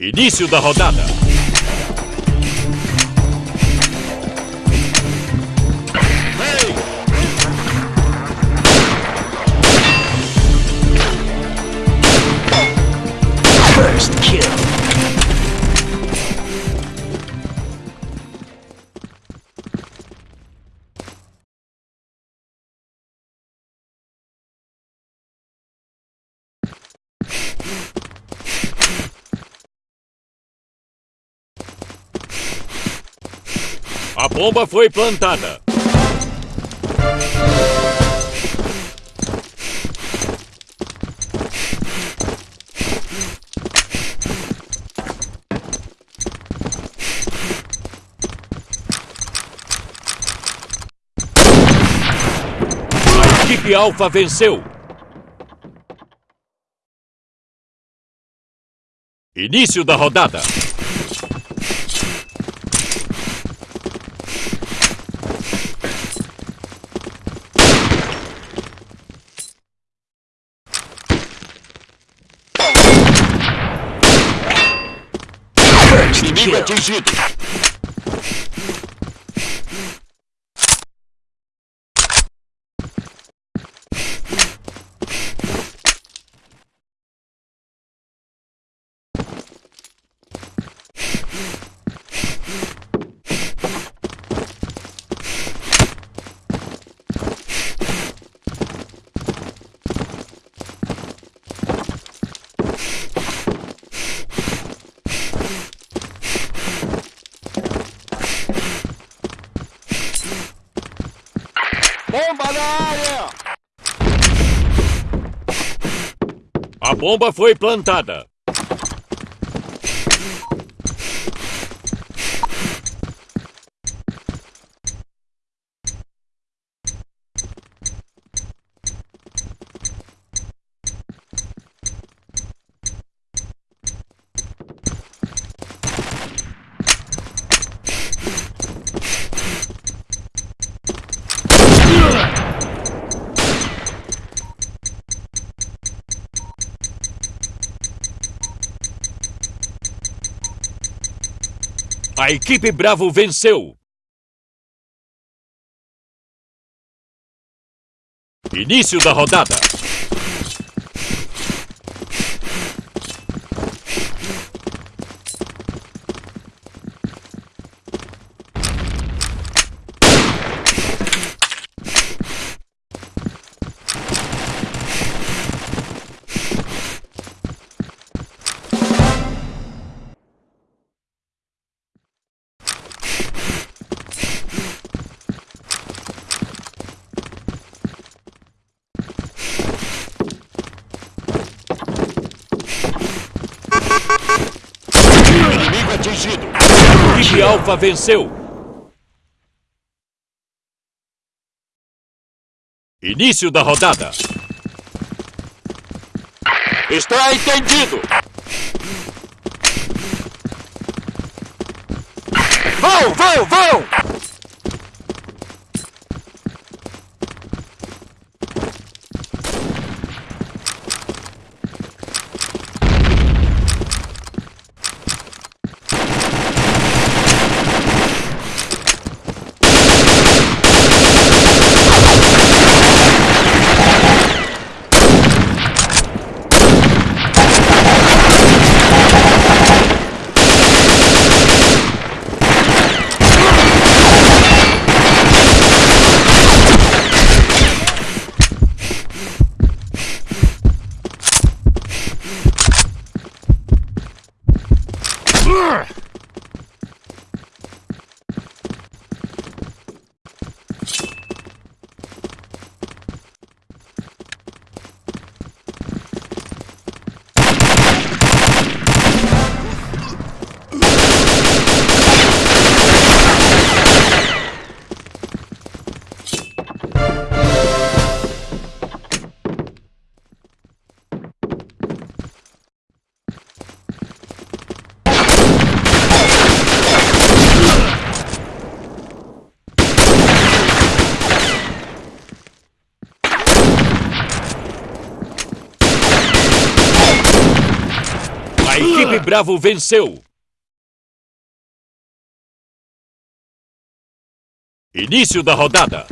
Início da rodada. A bomba foi plantada. A equipe Alpha venceu. Início da rodada. Да! Bomba na área! A bomba foi plantada. A equipe Bravo venceu. Início da rodada. Atingido. A Alpha venceu. Início da rodada. Está entendido. Vão, vão, vão! Ugh! Equipe Bravo venceu. Início da rodada.